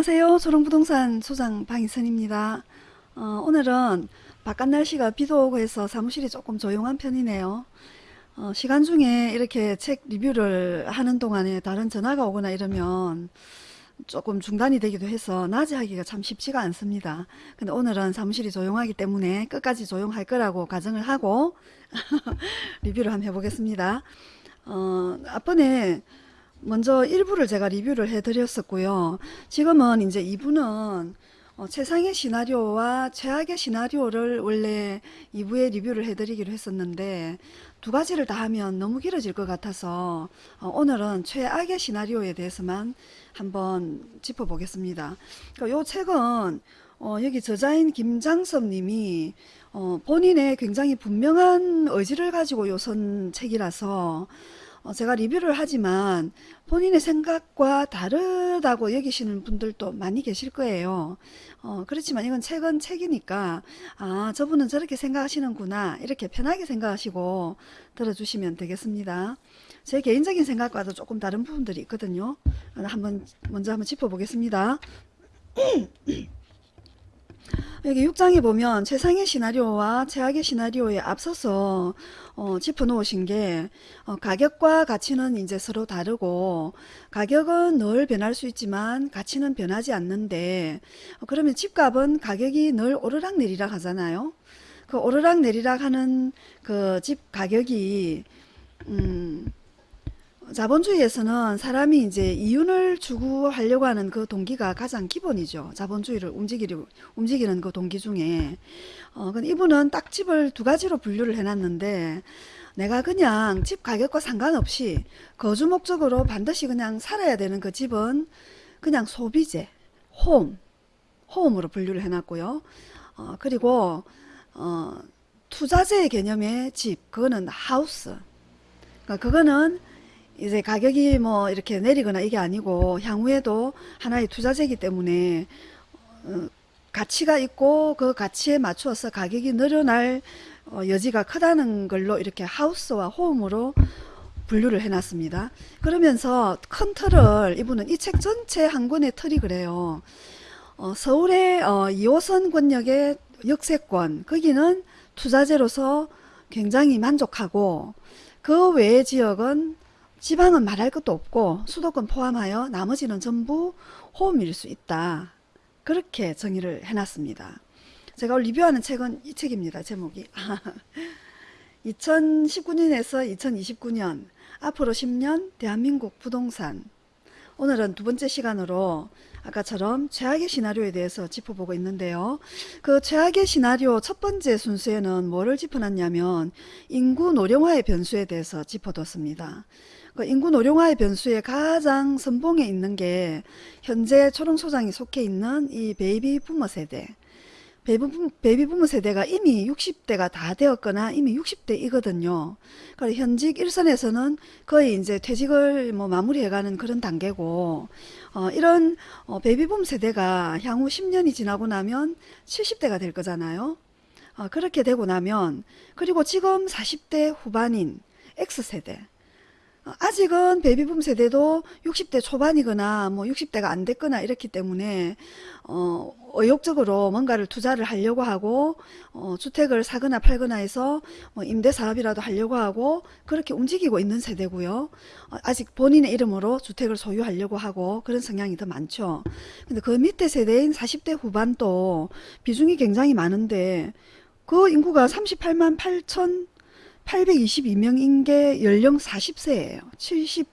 안녕하세요. 소롱부동산 소장 방희선입니다. 어, 오늘은 바깥 날씨가 비도 오고 해서 사무실이 조금 조용한 편이네요. 어, 시간 중에 이렇게 책 리뷰를 하는 동안에 다른 전화가 오거나 이러면 조금 중단이 되기도 해서 낮에 하기가 참 쉽지가 않습니다. 근데 오늘은 사무실이 조용하기 때문에 끝까지 조용할 거라고 가정을 하고 리뷰를 한번 해보겠습니다. 어, 앞번에 먼저 1부를 제가 리뷰를 해드렸었고요. 지금은 이제 2부는 어, 최상의 시나리오와 최악의 시나리오를 원래 2부에 리뷰를 해드리기로 했었는데 두 가지를 다 하면 너무 길어질 것 같아서 어, 오늘은 최악의 시나리오에 대해서만 한번 짚어보겠습니다. 그러니까 이 책은 어, 여기 저자인 김장섭 님이 어, 본인의 굉장히 분명한 의지를 가지고 요선 책이라서 어, 제가 리뷰를 하지만 본인의 생각과 다르다고 여기시는 분들도 많이 계실 거예요. 어, 그렇지만 이건 책은 책이니까 아 저분은 저렇게 생각하시는구나 이렇게 편하게 생각하시고 들어주시면 되겠습니다. 제 개인적인 생각과도 조금 다른 부분들이 있거든요. 한번 먼저 한번 짚어보겠습니다. 여기 6장에 보면 최상의 시나리오와 최악의 시나리오에 앞서서 어, 짚어 놓으신 게 어, 가격과 가치는 이제 서로 다르고 가격은 늘 변할 수 있지만 가치는 변하지 않는데 어, 그러면 집값은 가격이 늘 오르락 내리락 하잖아요. 그 오르락 내리락 하는 그 집 가격이 음, 자본주의에서는 사람이 이제 이윤을 추구하려고 하는 그 동기가 가장 기본이죠. 자본주의를 움직이려, 움직이는 그 동기 중에. 어, 근데 이분은 딱 집을 두 가지로 분류를 해놨는데, 내가 그냥 집 가격과 상관없이 거주 목적으로 반드시 그냥 살아야 되는 그 집은 그냥 소비재, 홈, 홈으로 분류를 해놨고요. 어, 그리고, 어, 투자재 개념의 집, 그거는 하우스. 그러니까 그거는 이제 가격이 뭐 이렇게 내리거나 이게 아니고 향후에도 하나의 투자재이기 때문에 어, 가치가 있고 그 가치에 맞추어서 가격이 늘어날 어, 여지가 크다는 걸로 이렇게 하우스와 홈으로 분류를 해놨습니다. 그러면서 큰 틀을 이분은 이 책 전체 한 권의 틀이 그래요. 어, 서울의 어, 2호선 권역의 역세권 거기는 투자재로서 굉장히 만족하고 그 외의 지역은 지방은 말할 것도 없고 수도권 포함하여 나머지는 전부 호음일 수 있다. 그렇게 정의를 해놨습니다. 제가 리뷰하는 책은 이 책입니다. 제목이 2019년에서 2029년 앞으로 10년 대한민국 부동산 오늘은 두 번째 시간으로 아까처럼 최악의 시나리오에 대해서 짚어보고 있는데요. 그 최악의 시나리오 첫 번째 순수에는 뭐를 짚어놨냐면 인구 노령화의 변수에 대해서 짚어뒀습니다. 그 인구 노령화의 변수에 가장 선봉에 있는 게 현재 초롱소장이 속해 있는 이 베이비 부머 세대 베이비 부머 세대가 이미 60대가 다 되었거나 이미 60대이거든요. 그래 현직 일선에서는 거의 이제 퇴직을 뭐 마무리해가는 그런 단계고 어, 이런 어, 베이비 붐 세대가 향후 10년이 지나고 나면 70대가 될 거잖아요. 어, 그렇게 되고 나면 그리고 지금 40대 후반인 X세대 아직은 베이비붐 세대도 60대 초반이거나 뭐 60대가 안 됐거나 이렇기 때문에 어, 의욕적으로 뭔가를 투자를 하려고 하고 어, 주택을 사거나 팔거나 해서 뭐 임대 사업이라도 하려고 하고 그렇게 움직이고 있는 세대고요. 어, 아직 본인의 이름으로 주택을 소유하려고 하고 그런 성향이 더 많죠. 근데 그 밑에 세대인 40대 후반도 비중이 굉장히 많은데 그 인구가 38만 8천 822명인 게 연령 40세예요. 70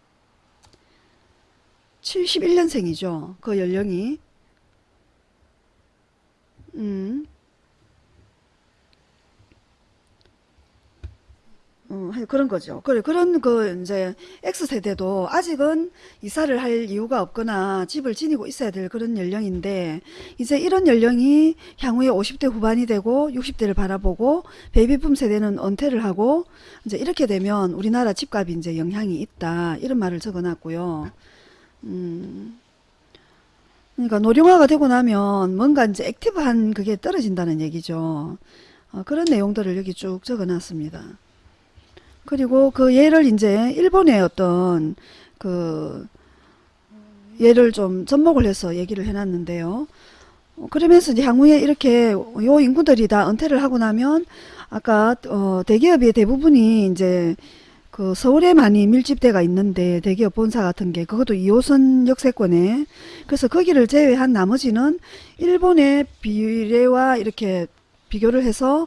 71년생이죠. 그 연령이. 음. 어, 그런 거죠. 그래, 그런 그 이제 X세대도 아직은 이사를 할 이유가 없거나 집을 지니고 있어야 될 그런 연령인데 이제 이런 연령이 향후에 50대 후반이 되고 60대를 바라보고 베이비붐 세대는 은퇴를 하고 이제 이렇게 되면 우리나라 집값이 이제 영향이 있다. 이런 말을 적어 놨고요. 음. 그러니까 노령화가 되고 나면 뭔가 이제 active한 그게 떨어진다는 얘기죠. 어, 그런 내용들을 여기 쭉 적어 놨습니다. 그리고 그 예를 이제 일본의 어떤 그 얘를 좀 접목을 해서 얘기를 해놨는데요. 어, 그러면서 이제 향후에 이렇게 요 인구들이 다 은퇴를 하고 나면 아까 어, 대기업의 대부분이 이제 그 서울에 많이 밀집대가 있는데 대기업 본사 같은 게 그것도 2호선 역세권에 그래서 거기를 제외한 나머지는 일본의 비례와 이렇게 비교를 해서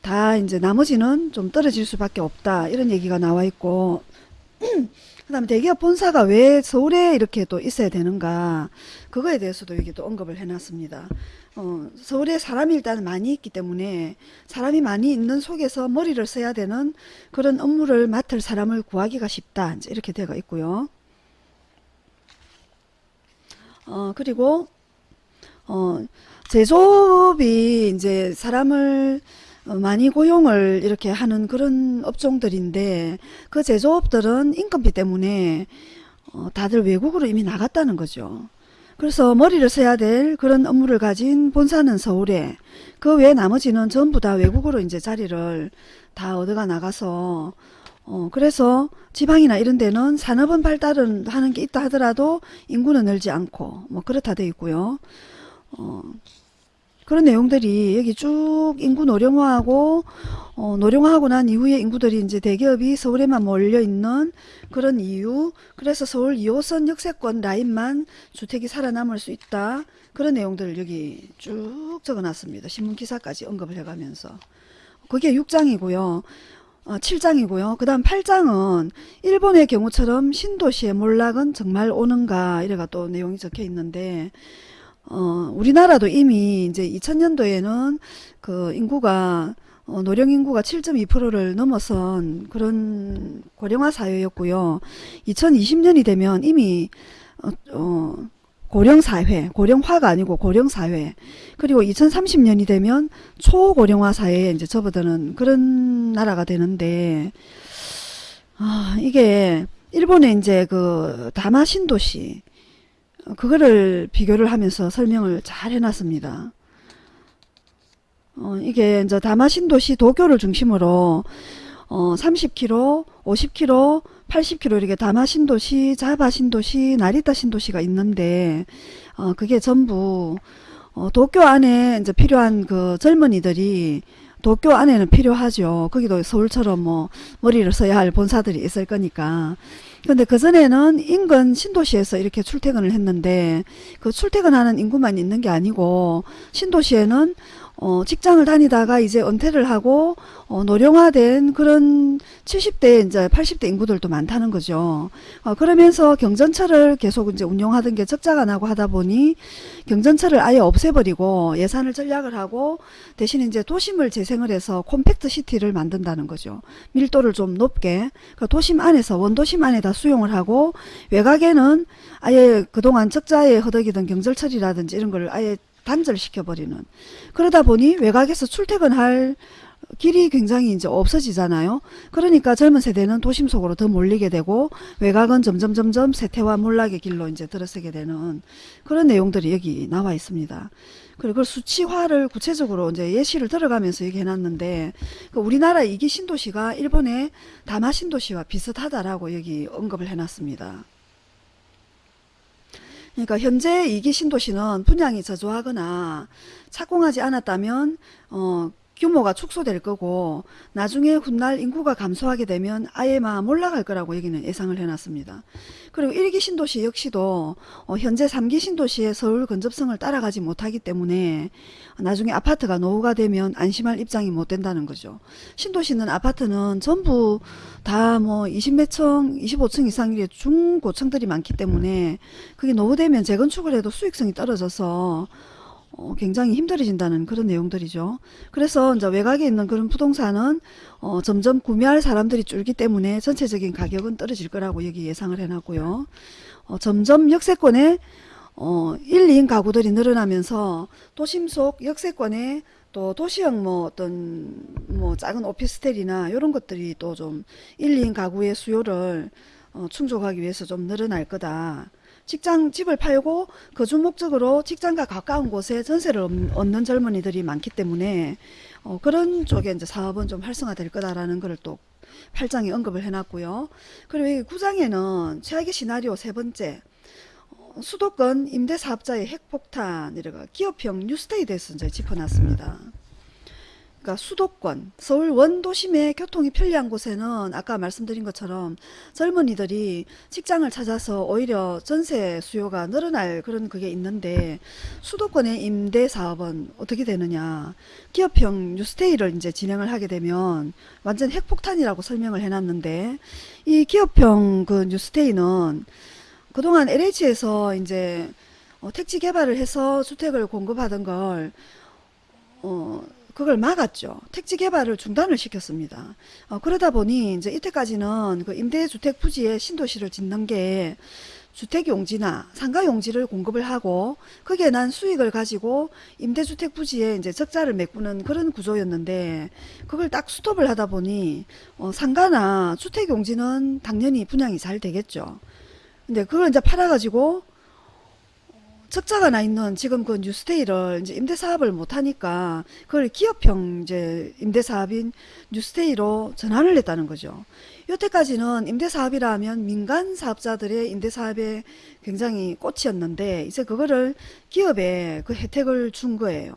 다 이제 나머지는 좀 떨어질 수밖에 없다 이런 얘기가 나와 있고 그 다음에 대기업 본사가 왜 서울에 이렇게 또 있어야 되는가 그거에 대해서도 여기 또 언급을 해놨습니다. 어, 서울에 사람이 일단 많이 있기 때문에 사람이 많이 있는 속에서 머리를 써야 되는 그런 업무를 맡을 사람을 구하기가 쉽다 이제 이렇게 되어 있고요. 어, 그리고 어, 제조업이 이제 사람을 어, 많이 고용을 이렇게 하는 그런 업종들인데 그 제조업들은 인건비 때문에 어, 다들 외국으로 이미 나갔다는 거죠. 그래서 머리를 써야 될 그런 업무를 가진 본사는 서울에 그 외 나머지는 전부 다 외국으로 이제 자리를 다 얻어가 나가서 어 그래서 지방이나 이런 데는 산업은 발달은 하는 게 있다 하더라도 인구는 늘지 않고 뭐 그렇다 돼 있고요. 어 그런 내용들이 여기 쭉 인구 노령화하고 어, 노령화하고 난 이후에 인구들이 이제 대기업이 서울에만 몰려 있는 그런 이유 그래서 서울 2호선 역세권 라인만 주택이 살아남을 수 있다. 그런 내용들을 여기 쭉 적어놨습니다. 신문기사까지 언급을 해가면서. 그게 6장이고요. 어, 7장이고요. 그 다음 8장은 일본의 경우처럼 신도시의 몰락은 정말 오는가 이래가 또 내용이 적혀 있는데 어, 우리나라도 이미 이제 2000년도에는 그 인구가 어, 노령 인구가 7.2%를 넘어선 그런 고령화 사회였고요. 2020년이 되면 이미 어, 어, 고령 사회, 고령화가 아니고 고령 사회. 그리고 2030년이 되면 초고령화 사회에 이제 접어드는 그런 나라가 되는데 아, 이게 일본의 이제 그 다마 신도시 그거를 비교를 하면서 설명을 잘 해놨습니다. 어, 이게 이제 다마 신도시 도쿄를 중심으로 어, 30km, 50km, 80km 이렇게 다마 신도시, 자바 신도시, 나리타 신도시가 있는데 어, 그게 전부 어, 도쿄 안에 이제 필요한 그 젊은이들이 도쿄 안에는 필요하죠. 거기도 서울처럼 뭐 머리를 써야 할 본사들이 있을 거니까. 근데 그전에는 인근 신도시에서 이렇게 출퇴근을 했는데 그 출퇴근하는 인구만 있는 게 아니고 신도시에는 어, 직장을 다니다가 이제 은퇴를 하고 어, 노령화된 그런 70대 이제 80대 인구들도 많다는 거죠. 어, 그러면서 경전철을 계속 이제 운영하던 게 적자가 나고 하다 보니 경전철을 아예 없애버리고 예산을 전략을 하고 대신 이제 도심을 재생을 해서 콤팩트 시티를 만든다는 거죠. 밀도를 좀 높게 그 도심 안에서 원도심 안에다 수용을 하고 외곽에는 아예 그동안 적자에 허덕이던 경전철이라든지 이런 걸 아예 단절시켜버리는 그러다 보니 외곽에서 출퇴근할 길이 굉장히 이제 없어지잖아요. 그러니까 젊은 세대는 도심 속으로 더 몰리게 되고 외곽은 점점 점점 세태와 몰락의 길로 이제 들어서게 되는 그런 내용들이 여기 나와 있습니다. 그리고 그 수치화를 구체적으로 이제 예시를 들어가면서 얘기해 놨는데 그 우리나라 이기 신도시가 일본의 다마 신도시와 비슷하다라고 여기 언급을 해 놨습니다. 그러니까 현재 이기 신도시는 분양이 저조하거나 착공하지 않았다면 어, 규모가 축소될 거고 나중에 훗날 인구가 감소하게 되면 아예 막 몰락할 거라고 여기는 예상을 해놨습니다. 그리고 1기 신도시 역시도 어, 현재 3기 신도시의 서울 근접성을 따라가지 못하기 때문에 나중에 아파트가 노후가 되면 안심할 입장이 못 된다는 거죠. 신도시는 아파트는 전부 다 뭐 20몇 층, 25층 이상의 중고층들이 많기 때문에 그게 노후되면 재건축을 해도 수익성이 떨어져서 어, 굉장히 힘들어진다는 그런 내용들이죠. 그래서 이제 외곽에 있는 그런 부동산은 어, 점점 구매할 사람들이 줄기 때문에 전체적인 가격은 떨어질 거라고 여기 예상을 해놨고요. 어, 점점 역세권에 어, 1, 2인 가구들이 늘어나면서 도심 속 역세권에 또 도시형 뭐 어떤 뭐 작은 오피스텔이나 이런 것들이 또 좀 1, 2인 가구의 수요를 어, 충족하기 위해서 좀 늘어날 거다. 직장 집을 팔고 거주 목적으로 직장과 가까운 곳에 전세를 얻는 젊은이들이 많기 때문에 어, 그런 쪽에 이제 사업은 좀 활성화될 거다라는 것을 또 8장에 언급을 해놨고요. 그리고 여기 9장에는 최악의 시나리오 세 번째 수도권 임대사업자의 핵폭탄 이래가 기업형 뉴스테이에 대해서 이제 짚어놨습니다. 그러니까 수도권, 서울 원도심의 교통이 편리한 곳에는 아까 말씀드린 것처럼 젊은이들이 직장을 찾아서 오히려 전세 수요가 늘어날 그런 그게 있는데 수도권의 임대 사업은 어떻게 되느냐. 기업형 뉴스테이를 이제 진행을 하게 되면 완전 핵폭탄이라고 설명을 해놨는데 이 기업형 그 뉴스테이는 그동안 LH에서 이제 어, 택지 개발을 해서 주택을 공급하던 걸 어, 그걸 막았죠. 택지 개발을 중단을 시켰습니다. 어, 그러다 보니 이제 이때까지는 그 임대주택 부지에 신도시를 짓는 게 주택용지나 상가용지를 공급을 하고 거기에 난 수익을 가지고 임대주택 부지에 이제 적자를 메꾸는 그런 구조였는데 그걸 딱 스톱을 하다 보니 어, 상가나 주택용지는 당연히 분양이 잘 되겠죠. 근데 그걸 이제 팔아가지고 적자가 나 있는 지금 그 뉴스테이를 이제 임대 사업을 못 하니까 그걸 기업형 이제 임대 사업인 뉴스테이로 전환을 했다는 거죠. 여태까지는 임대 사업이라 하면 민간 사업자들의 임대 사업에 굉장히 꽃이었는데 이제 그거를 기업에 그 혜택을 준 거예요.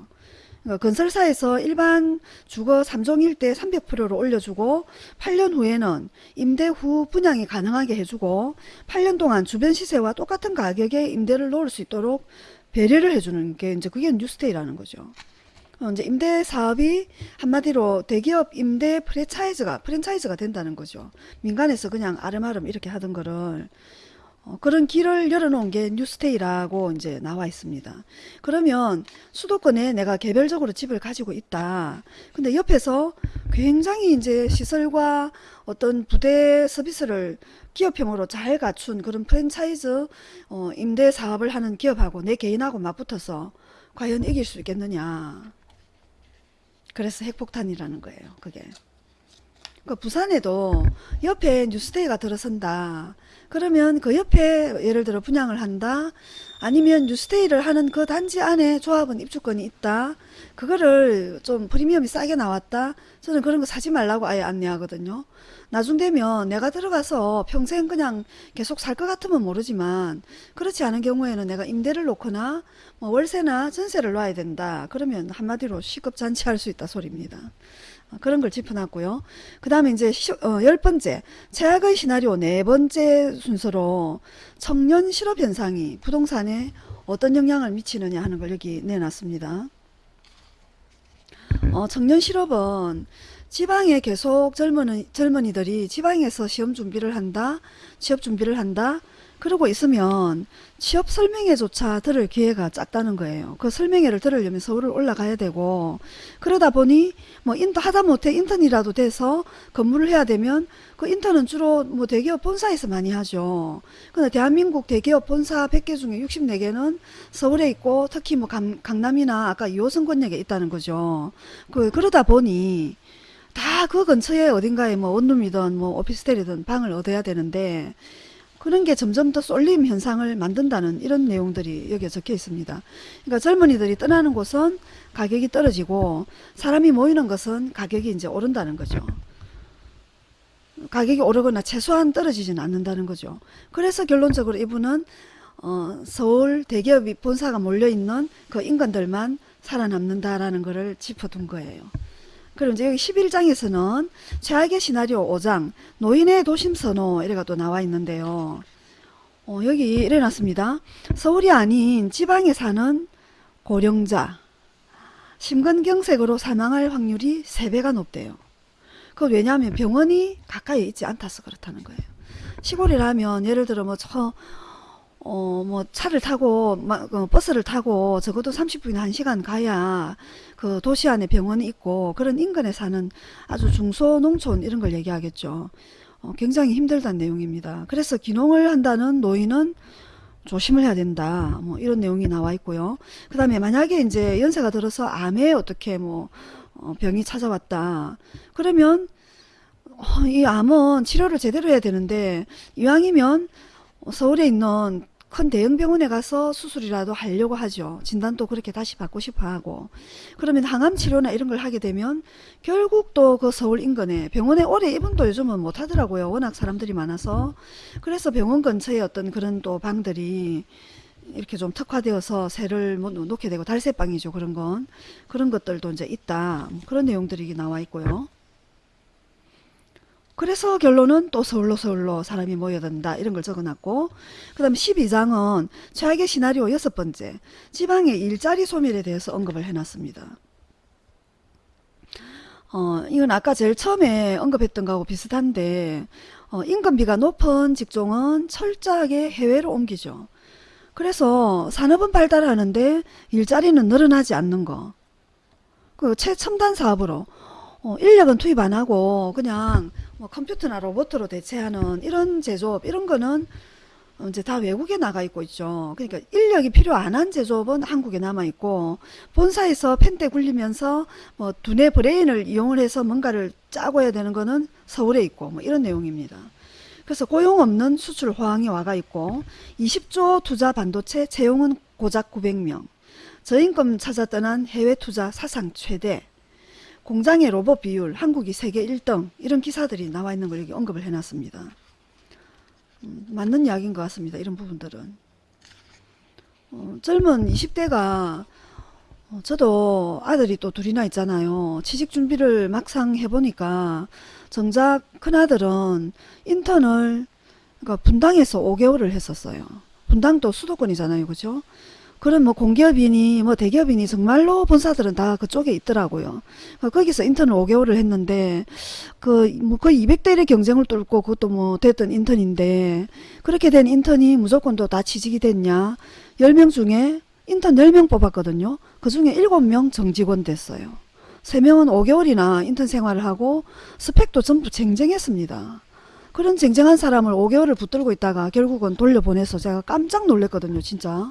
그러니까 건설사에서 일반 주거 3종 일대 300%로 올려주고 8년 후에는 임대 후 분양이 가능하게 해주고 8년 동안 주변 시세와 똑같은 가격에 임대를 놓을 수 있도록 배려를 해주는 게 이제 그게 뉴스테이라는 거죠. 어, 이제 임대 사업이 한마디로 대기업 임대 프랜차이즈가 프랜차이즈가 된다는 거죠. 민간에서 그냥 아름아름 이렇게 하던 거를 어, 그런 길을 열어놓은 게 뉴스테이라고 이제 나와 있습니다. 그러면 수도권에 내가 개별적으로 집을 가지고 있다. 근데 옆에서 굉장히 이제 시설과 어떤 부대 서비스를 기업형으로 잘 갖춘 그런 프랜차이즈 어, 임대 사업을 하는 기업하고 내 개인하고 맞붙어서 과연 이길 수 있겠느냐. 그래서 핵폭탄이라는 거예요. 그게. 그 부산에도 옆에 뉴스데이가 들어선다. 그러면 그 옆에 예를 들어 분양을 한다. 아니면 뉴스데이를 하는 그 단지 안에 조합은 입주권이 있다. 그거를 좀 프리미엄이 싸게 나왔다. 저는 그런 거 사지 말라고 아예 안내하거든요. 나중 되면 내가 들어가서 평생 그냥 계속 살 것 같으면 모르지만 그렇지 않은 경우에는 내가 임대를 놓거나 뭐 월세나 전세를 놔야 된다. 그러면 한마디로 시급잔치할 수 있다 소리입니다. 어, 그런 걸 짚어놨고요. 그 다음에 이제 시, 어, 열 번째 최악의 시나리오 네 번째 순서로 청년 실업 현상이 부동산에 어떤 영향을 미치느냐 하는 걸 여기 내놨습니다. 어, 청년 실업은 지방에 계속 젊은, 젊은이들이 지방에서 시험 준비를 한다, 취업 준비를 한다, 그러고 있으면 취업 설명회조차 들을 기회가 작다는 거예요. 그 설명회를 들으려면 서울을 올라가야 되고 그러다 보니 뭐 인터 하다 못해 인턴이라도 돼서 근무를 해야 되면 그 인턴은 주로 뭐 대기업 본사에서 많이 하죠. 근데 대한민국 대기업 본사 100개 중에 64개는 서울에 있고 특히 뭐 강, 강남이나 아까 2호 선 권역에 있다는 거죠. 그 그러다 보니 다 그 근처에 어딘가에 뭐 원룸이든 뭐 오피스텔이든 방을 얻어야 되는데 그런 게 점점 더 쏠림 현상을 만든다는 이런 내용들이 여기에 적혀 있습니다. 그러니까 젊은이들이 떠나는 곳은 가격이 떨어지고 사람이 모이는 것은 가격이 이제 오른다는 거죠. 가격이 오르거나 최소한 떨어지지는 않는다는 거죠. 그래서 결론적으로 이분은 어, 서울 대기업이 본사가 몰려있는 그 인간들만 살아남는다라는 것을 짚어둔 거예요. 그럼 이제 여기 11장에서는 최악의 시나리오 5장 노인의 도심 선호 이래가 또 나와 있는데요. 어, 여기 이래 놨습니다. 서울이 아닌 지방에 사는 고령자 심근경색으로 사망할 확률이 3배가 높대요. 그 왜냐하면 병원이 가까이 있지 않다서 그렇다는 거예요. 시골이라면 예를 들어 뭐저 어, 뭐, 차를 타고, 마, 어, 버스를 타고, 적어도 30분이나 1시간 가야, 그 도시 안에 병원이 있고, 그런 인근에 사는 아주 중소 농촌, 이런 걸 얘기하겠죠. 어, 굉장히 힘들다는 내용입니다. 그래서 기농을 한다는 노인은 조심을 해야 된다. 뭐, 이런 내용이 나와 있고요. 그 다음에 만약에 이제 연세가 들어서 암에 어떻게 뭐, 어, 병이 찾아왔다. 그러면, 어, 이 암은 치료를 제대로 해야 되는데, 이왕이면, 서울에 있는 큰 대형 병원에 가서 수술이라도 하려고 하죠. 진단도 그렇게 다시 받고 싶어 하고. 그러면 항암 치료나 이런 걸 하게 되면 결국 또 그 서울 인근에 병원에 오래 입원도 요즘은 못 하더라고요. 워낙 사람들이 많아서. 그래서 병원 근처에 어떤 그런 또 방들이 이렇게 좀 특화되어서 새를 뭐 놓게 되고 달새빵이죠 그런 건 그런 것들도 이제 있다 뭐 그런 내용들이 나와 있고요 그래서 결론은 또 서울로 서울로 사람이 모여든다 이런 걸 적어놨고 그 다음에 12장은 최악의 시나리오 여섯 번째 지방의 일자리 소멸에 대해서 언급을 해놨습니다 어, 이건 아까 제일 처음에 언급했던 거하고 비슷한데 어, 임금비가 높은 직종은 철저하게 해외로 옮기죠. 그래서 산업은 발달하는데 일자리는 늘어나지 않는 거. 그 최첨단 사업으로 어, 인력은 투입 안 하고 그냥 뭐 컴퓨터나 로봇으로 대체하는 이런 제조업 이런 거는 어, 이제 다 외국에 나가 있고 있죠. 그러니까 인력이 필요 안 한 제조업은 한국에 남아 있고 본사에서 펜대 굴리면서 뭐 두뇌 브레인을 이용을 해서 뭔가를 짜고 해야 되는 거는 서울에 있고 뭐 이런 내용입니다. 그래서 고용 없는 수출 호황이 와가 있고 20조 투자 반도체 채용은 고작 900명 저임금 찾아 떠난 해외 투자 사상 최대 공장의 로봇 비율 한국이 세계 1등 이런 기사들이 나와 있는 걸 여기 언급을 해놨습니다. 음, 맞는 이야기인 것 같습니다. 이런 부분들은. 어, 젊은 20대가 어, 저도 아들이 또 둘이나 있잖아요. 취직 준비를 막상 해보니까 정작 큰아들은 인턴을 그러니까 분당에서 5개월을 했었어요. 분당도 수도권이잖아요. 그죠? 그런 뭐 공기업이니 뭐 대기업이니 정말로 본사들은 다 그쪽에 있더라고요. 어, 거기서 인턴을 5개월을 했는데 그 뭐 거의 200대 1의 경쟁을 뚫고 그것도 뭐 됐던 인턴인데 그렇게 된 인턴이 무조건 또 다 취직이 됐냐? 10명 중에 인턴 10명 뽑았거든요. 그 중에 7명 정직원 됐어요. 3명은 5개월이나 인턴 생활을 하고 스펙도 전부 쟁쟁했습니다. 그런 쟁쟁한 사람을 5개월을 붙들고 있다가 결국은 돌려보내서 제가 깜짝 놀랐거든요. 진짜.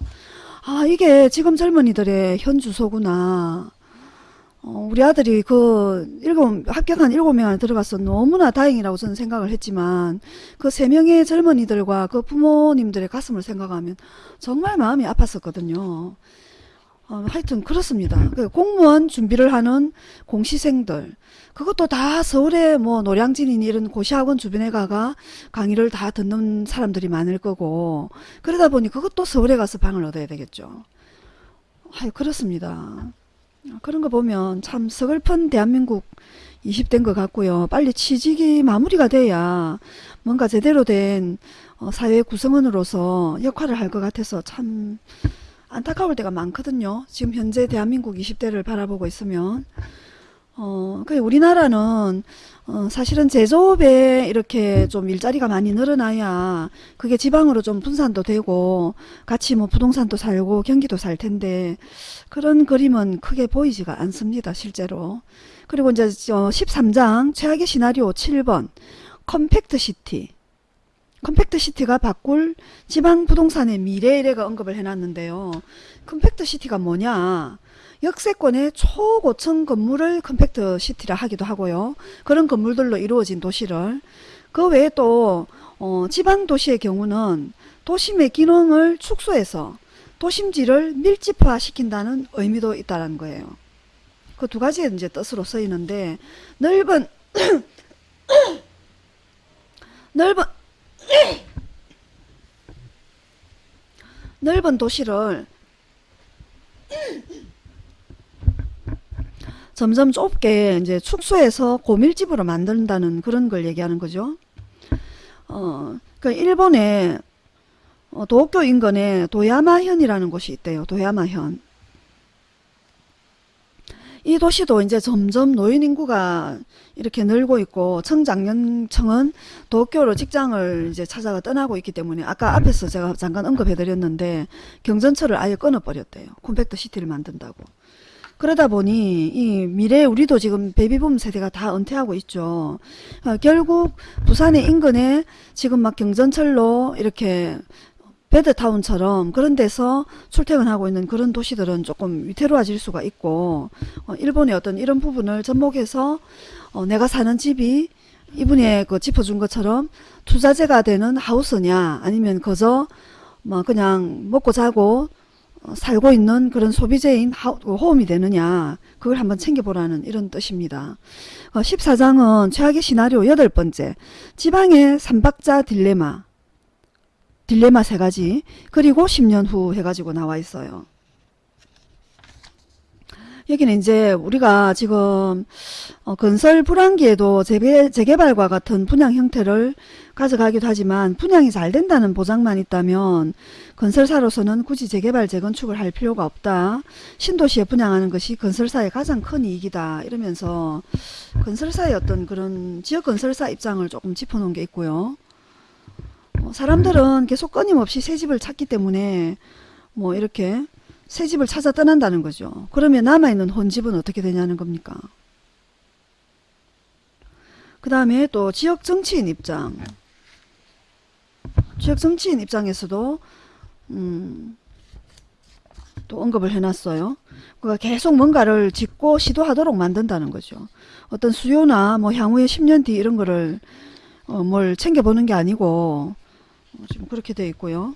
아 이게 지금 젊은이들의 현 주소구나. 어, 우리 아들이 그 일곱 합격한 일곱 명 안에 들어가서 너무나 다행이라고 저는 생각을 했지만 그 세 명의 젊은이들과 그 부모님들의 가슴을 생각하면 정말 마음이 아팠었거든요. 어, 하여튼 그렇습니다. 그 공무원 준비를 하는 공시생들 그것도 다 서울에 뭐 노량진이니 이런 고시학원 주변에 가가 강의를 다 듣는 사람들이 많을 거고 그러다 보니 그것도 서울에 가서 방을 얻어야 되겠죠. 아유 그렇습니다. 그런 거 보면 참 서글픈 대한민국 20대인 것 같고요. 빨리 취직이 마무리가 돼야 뭔가 제대로 된 어, 사회 구성원으로서 역할을 할 것 같아서 참 안타까울 때가 많거든요. 지금 현재 대한민국 20대를 바라보고 있으면 어, 그 우리나라는 어, 사실은 제조업에 이렇게 좀 일자리가 많이 늘어나야 그게 지방으로 좀 분산도 되고 같이 뭐 부동산도 살고 경기도 살 텐데 그런 그림은 크게 보이지가 않습니다. 실제로. 그리고 이제 13장 최악의 시나리오 7번 compact city compact city가 바꿀 지방 부동산의 미래라고 언급을 해놨는데요. compact city가 뭐냐? 역세권의 초고층 건물을 compact city라 하기도 하고요. 그런 건물들로 이루어진 도시를 그 외에 또 어, 지방 도시의 경우는 도심의 기능을 축소해서 도심지를 밀집화 시킨다는 의미도 있다는 거예요. 그 두 가지의 이제 뜻으로 쓰이는데 넓은 넓은 넓은 도시를 점점 좁게 이제 축소해서 고밀집으로 만든다는 그런 걸 얘기하는 거죠. 어, 그 일본에 어, 도쿄 인근에 도야마현이라는 곳이 있대요. 도야마현. 이 도시도 이제 점점 노인 인구가 이렇게 늘고 있고 청장년층은 도쿄로 직장을 이제 찾아가 떠나고 있기 때문에 아까 앞에서 제가 잠깐 언급해 드렸는데 경전철을 아예 끊어 버렸대요. compact city를 만든다고. 그러다 보니 이 미래에 우리도 지금 베이비붐 세대가 다 은퇴하고 있죠. 어, 결국 부산의 인근에 지금 막 경전철로 이렇게 베드타운처럼 그런 데서 출퇴근하고 있는 그런 도시들은 조금 위태로워질 수가 있고 어, 일본의 어떤 이런 부분을 접목해서 어, 내가 사는 집이 이분이 그 짚어준 것처럼 투자재가 되는 하우스냐 아니면 그저 뭐 그냥 먹고 자고 어, 살고 있는 그런 소비재인 하, 그 호흡이 되느냐 그걸 한번 챙겨보라는 이런 뜻입니다. 어, 14장은 최악의 시나리오 여덟 번째 지방의 삼박자 딜레마 딜레마 세 가지 그리고 10년 후 해가지고 나와 있어요. 여기는 이제 우리가 지금 어, 건설 불황기에도 재개, 재개발과 같은 분양 형태를 가져가기도 하지만 분양이 잘 된다는 보장만 있다면 건설사로서는 굳이 재개발 재건축을 할 필요가 없다. 신도시에 분양하는 것이 건설사의 가장 큰 이익이다. 이러면서 건설사의 어떤 그런 지역 건설사 입장을 조금 짚어놓은 게 있고요. 어, 사람들은 계속 끊임없이 새 집을 찾기 때문에 뭐 이렇게 새 집을 찾아 떠난다는 거죠. 그러면 남아있는 혼집은 어떻게 되냐는 겁니까? 그 다음에 또 지역 정치인 입장. 지역 정치인 입장에서도 음, 또 언급을 해놨어요. 그가 계속 뭔가를 짓고 시도하도록 만든다는 거죠. 어떤 수요나 뭐 향후에 10년 뒤 이런 거를 어, 뭘 챙겨보는 게 아니고 어, 지금 그렇게 돼 있고요.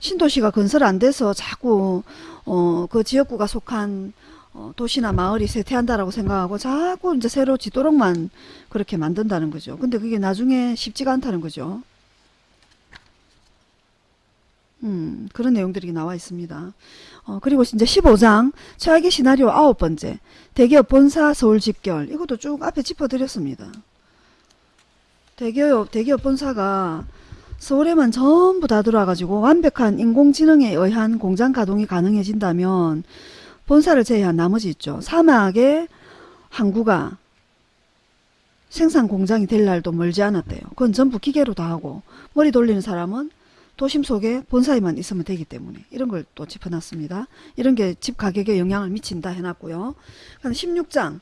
신도시가 건설 안 돼서 자꾸 어, 그 지역구가 속한 어, 도시나 마을이 쇠퇴한다라고 생각하고 자꾸 이제 새로 짓도록만 그렇게 만든다는 거죠. 근데 그게 나중에 쉽지가 않다는 거죠. 음, 그런 내용들이 나와 있습니다. 어, 그리고 이제 15장 최악의 시나리오 아홉 번째 대기업 본사 서울 집결 이것도 쭉 앞에 짚어드렸습니다. 대기업 대기업 본사가 서울에만 전부 다 들어와가지고 완벽한 인공지능에 의한 공장 가동이 가능해진다면 본사를 제외한 나머지 있죠. 사막에 항구가 생산 공장이 될 날도 멀지 않았대요. 그건 전부 기계로 다 하고 머리 돌리는 사람은 도심 속에 본사에만 있으면 되기 때문에 이런 걸 또 짚어놨습니다. 이런 게 집 가격에 영향을 미친다 해놨고요. 16장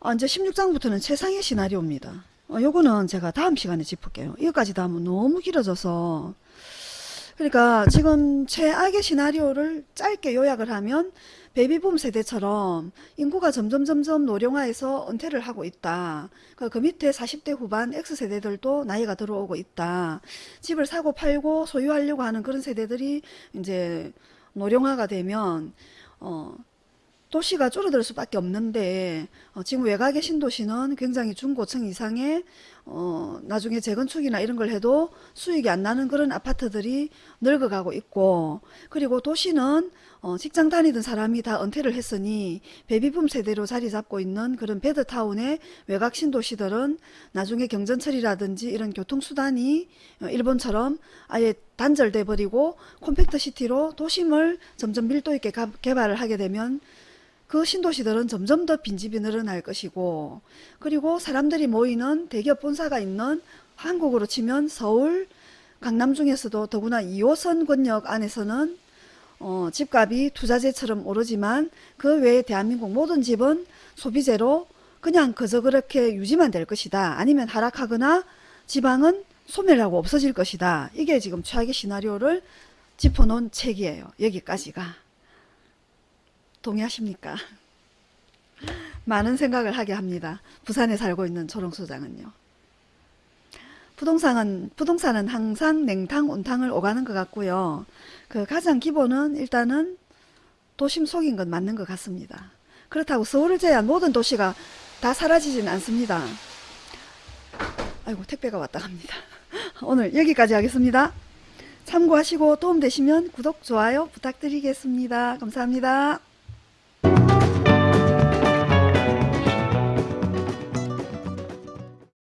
아, 이제 16장부터는 최상의 시나리오입니다. 어, 요거는 제가 다음 시간에 짚을게요. 이거까지 다 하면 너무 길어져서 그러니까 지금 최악의 시나리오를 짧게 요약을 하면 베이비붐 세대처럼 인구가 점점 점점 노령화해서 은퇴를 하고 있다. 그, 그 밑에 40대 후반 X세대들도 나이가 들어오고 있다. 집을 사고 팔고 소유하려고 하는 그런 세대들이 이제 노령화가 되면 어 도시가 줄어들 수밖에 없는데 어, 지금 외곽의 신도시는 굉장히 중고층 이상의 어, 나중에 재건축이나 이런 걸 해도 수익이 안 나는 그런 아파트들이 늙어가고 있고 그리고 도시는 어, 직장 다니던 사람이 다 은퇴를 했으니 베비붐 세대로 자리 잡고 있는 그런 베드타운의 외곽 신도시들은 나중에 경전철이라든지 이런 교통수단이 어, 일본처럼 아예 단절돼 버리고 콤팩트 시티로 도심을 점점 밀도 있게 가, 개발을 하게 되면 그 신도시들은 점점 더 빈집이 늘어날 것이고 그리고 사람들이 모이는 대기업 본사가 있는 한국으로 치면 서울 강남 중에서도 더구나 2호선 권역 안에서는 어, 집값이 투자재처럼 오르지만 그 외에 대한민국 모든 집은 소비재로 그냥 그저 그렇게 유지만 될 것이다. 아니면 하락하거나 지방은 소멸하고 없어질 것이다. 이게 지금 최악의 시나리오를 짚어놓은 책이에요. 여기까지가. 동의하십니까? 많은 생각을 하게 합니다. 부산에 살고 있는 조롱소장은요. 부동산은, 부동산은 항상 냉탕, 온탕을 오가는 것 같고요. 그 가장 기본은 일단은 도심 속인 건 맞는 것 같습니다. 그렇다고 서울을 제외한 모든 도시가 다 사라지진 않습니다. 아이고 택배가 왔다 갑니다. 오늘 여기까지 하겠습니다. 참고하시고 도움되시면 구독, 좋아요 부탁드리겠습니다. 감사합니다. Thank you.